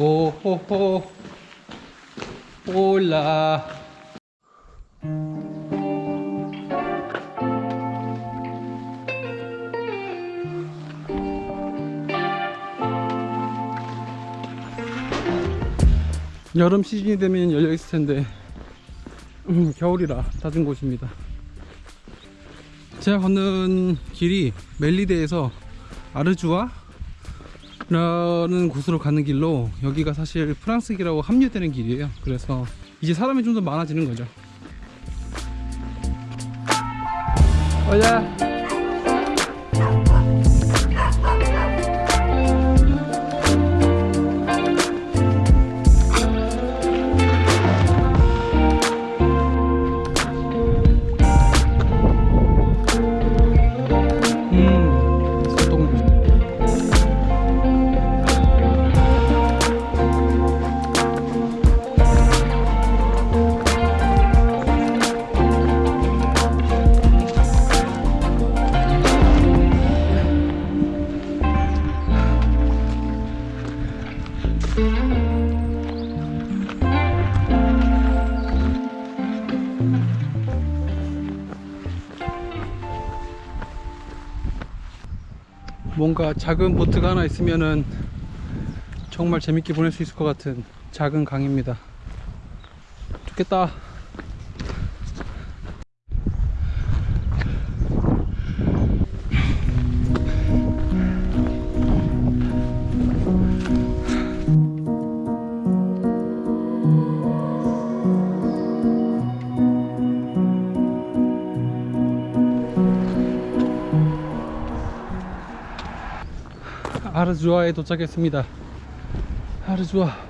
오호호 올라 여름 시즌이 되면 열려 있을 텐데 음, 겨울이라 닫은 곳입니다. 제가 걷는 길이 멜리데에서 아르주아 라는 곳으로 가는 길로 여기가 사실 프랑스 길하고 합류되는 길이에요. 그래서 이제 사람이 좀 더 많아지는 거죠. 어야 뭔가 작은 보트가 하나 있으면은 정말 재밌게 보낼 수 있을 것 같은 작은 강입니다. 좋겠다. 아르주아에 도착했습니다. 아르주아.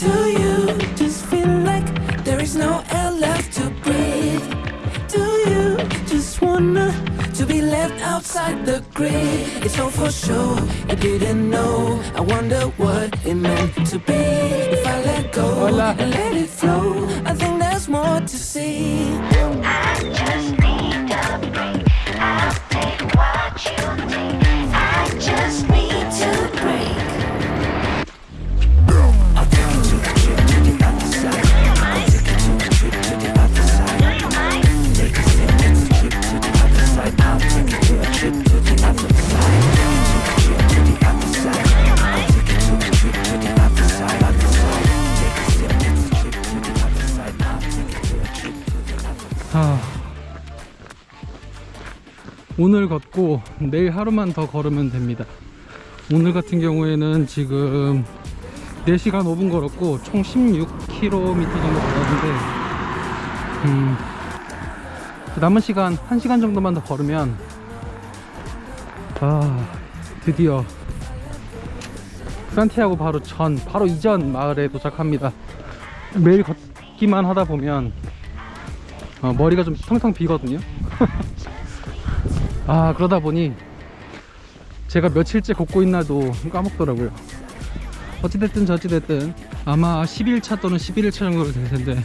Do you just feel like there is no air left to breathe? Do you just wanna to be left outside the grid? It's all for sure. You didn't know. I wonder what it meant to be. If I let go Hola. and let it flow, I think there's more to see. 하... 오늘 걷고 내일 하루만 더 걸으면 됩니다. 오늘 같은 경우에는 지금 4시간 5분 걸었고 총 16km 정도 걸었는데 음, 남은 시간 1시간 정도만 더 걸으면 아 드디어 산티아고 바로 전, 바로 이전 마을에 도착합니다. 매일 걷기만 하다 보면 어, 머리가 좀 텅텅 비거든요. 아 그러다 보니 제가 며칠째 걷고 있나도 까먹더라고요. 어찌됐든 저찌됐든 아마 11차 또는 11일차 정도 될 텐데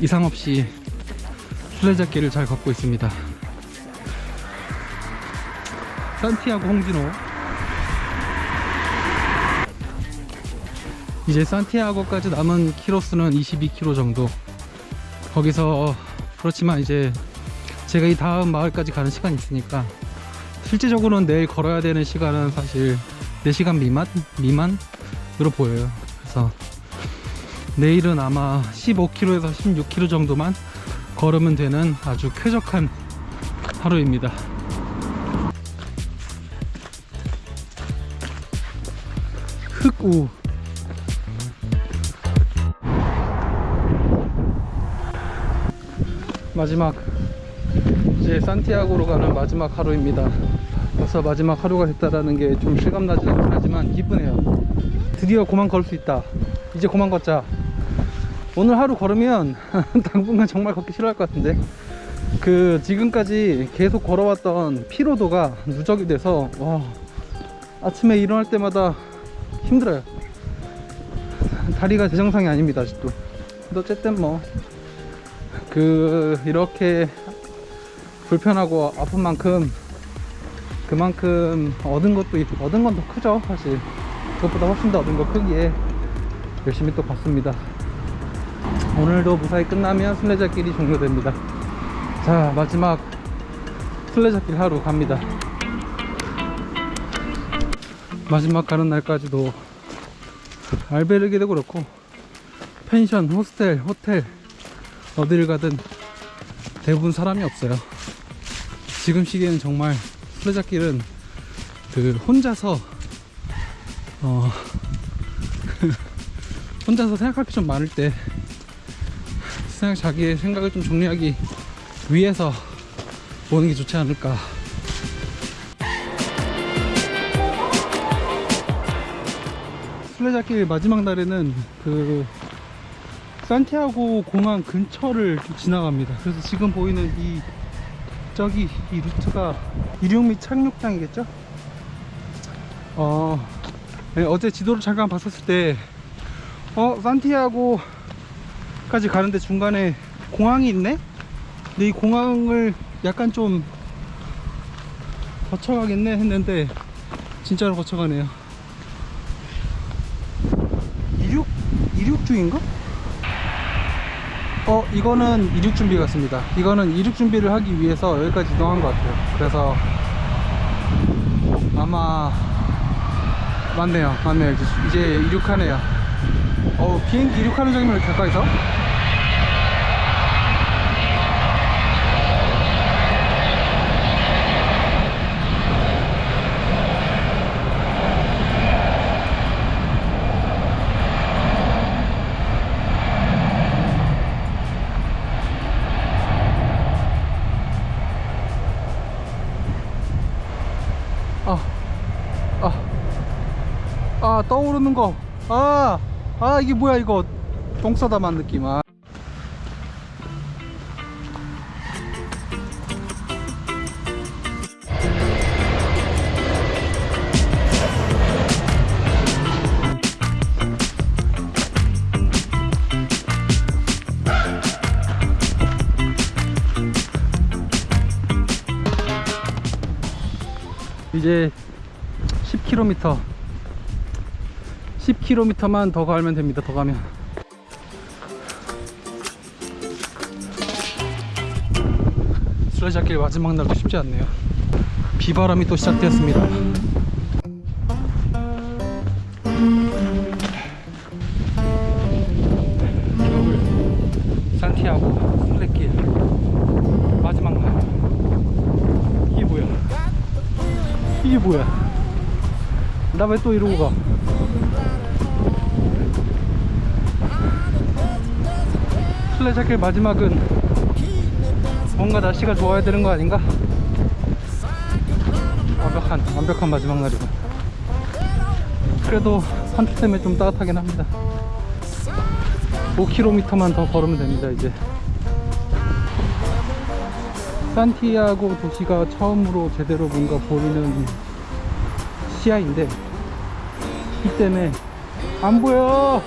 이상 없이 순례자길을 잘 걷고 있습니다. 산티아고 홍진호 이제 산티아고까지 남은 키로수는 22km 정도 거기서 그렇지만 이제 제가 이 다음 마을까지 가는 시간이 있으니까 실제적으로는 내일 걸어야 되는 시간은 사실 4시간 미만? 미만으로 보여요 그래서 내일은 아마 15km에서 16km 정도만 걸으면 되는 아주 쾌적한 하루입니다 흑우 마지막 이제 산티아고로 가는 마지막 하루입니다. 벌써 마지막 하루가 됐다라는 게 좀 실감나지 않긴 하지만 기쁘네요. 드디어 그만 걸 수 있다. 이제 그만 걷자. 오늘 하루 걸으면 당분간 정말 걷기 싫어할 것 같은데. 그 지금까지 계속 걸어왔던 피로도가 누적이 돼서 와 아침에 일어날 때마다 힘들어요. 다리가 제 정상이 아닙니다 아직도. 근데 어쨌든 뭐 그 이렇게 불편하고 아픈 만큼 그만큼 얻은 것도 있- 얻은 건 더 크죠 사실. 그것보다 훨씬 더 얻은 거 크기에 열심히 또 걷습니다. 오늘도 무사히 끝나면 순례자길이 종료됩니다. 자 마지막 순례자길 하루 갑니다. 마지막 가는 날까지도 알베르게도 그렇고 펜션, 호스텔, 호텔 어디를 가든 대부분 사람이 없어요. 지금 시기에는 정말 순례자길은 그 혼자서 어 혼자서 생각할 게 좀 많을 때 생각 자기의 생각을 좀 정리하기 위해서 보는 게 좋지 않을까. 순례자길 마지막 날에는 그 산티아고 공항 근처를 좀 지나갑니다. 그래서 지금 보이는 이 저기 이 루트가 이륙 및 착륙장이겠죠? 어 네, 어제 지도를 잠깐 봤었을 때 어 산티아고까지 가는데 중간에 공항이 있네? 근데 이 공항을 약간 좀 거쳐가겠네 했는데 진짜로 거쳐가네요. 이륙 이륙 중인가? 어 이거는 이륙 준비 같습니다. 이거는 이륙 준비를 하기 위해서 여기까지 이동한 것 같아요. 그래서 아마 맞네요. 맞네요. 이제, 이륙하네요. 어 비행기 이륙하는 장면을 가까이서 아, 아, 아 떠오르는 거. 아, 아 이게 뭐야 이거 똥 싸다만 느낌. 아. 이제 10km 10km만 더 가면 됩니다 더 가면. 수레자길 마지막 날도 쉽지 않네요. 비바람이 또 시작되었습니다. 겨울 산티아고 순례길 마지막 날. 이게 뭐야? 이게 뭐야? 나 왜 또 이러고 가? 순례자길 마지막은 뭔가 날씨가 좋아야 되는 거 아닌가? 완벽한 완벽한 마지막 날이고 그래도 산책 때문에 좀 따뜻하긴 합니다. 5km만 더 걸으면 됩니다 이제. 산티아고 도시가 처음으로 제대로 뭔가 보이는 시야인데 이 때문에 안 보여!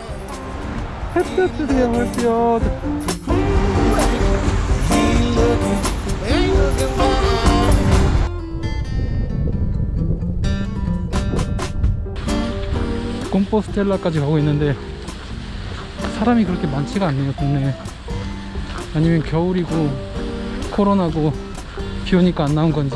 햇볕 주세요 햇볕 콤포스텔라까지 가고 있는데 사람이 그렇게 많지가 않네요 동네에. 아니면 겨울이고 코로나고 비 오니까 안 나온 건지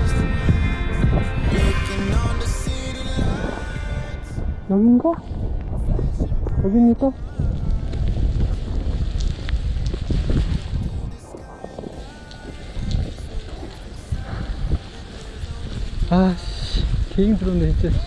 여긴가? 여기입니까? 아씨 개 힘들었네 진짜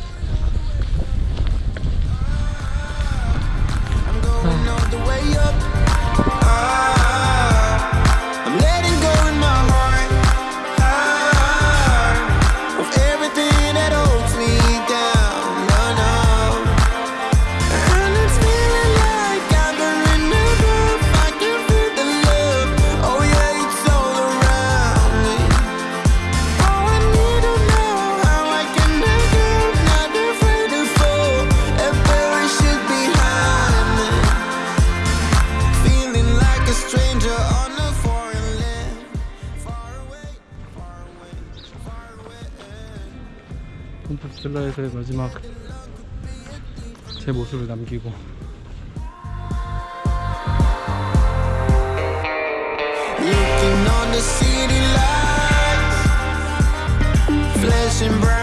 콤포스텔라에서의 마지막 제 모습을 남기고 flashing bright